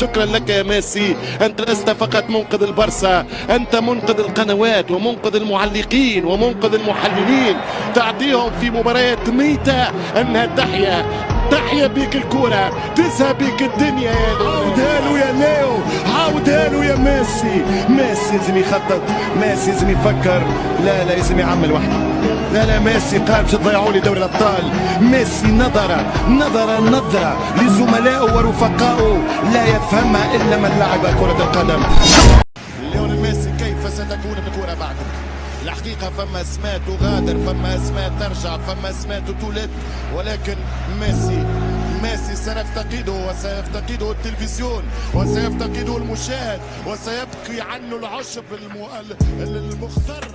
شكرا لك يا ميسي. أنت لست فقط منقذ البرسا أنت منقذ القنوات ومنقذ المعلقين ومنقذ المحللين. تعطيهم في مباريات ميتة أنها تحيا تحيا بيك الكرة تذهب بيك الدنيا يا ليو عاودها له يا ميسي. ميسي لازم يخطط. ميسي لازم يفكر. لا لا لازم يعمل وحده لا لا ميسي قال باش تضيعوا لي دوري الأبطال. ميسي نظر نظر نظرة لزملائه ورفقائه. لا يفهمها إلا من لعب كرة القدم. ليونيل ميسي كيف ستكون الكرة بعدك الحقيقة فما اسماء تغادر فما اسماء ترجع فما اسماء تولد. ولكن ميسي ميسي سنفتقده وسيفتقده التلفزيون وسيفتقده المشاهد وسيبقي عنه العشب المو... المختر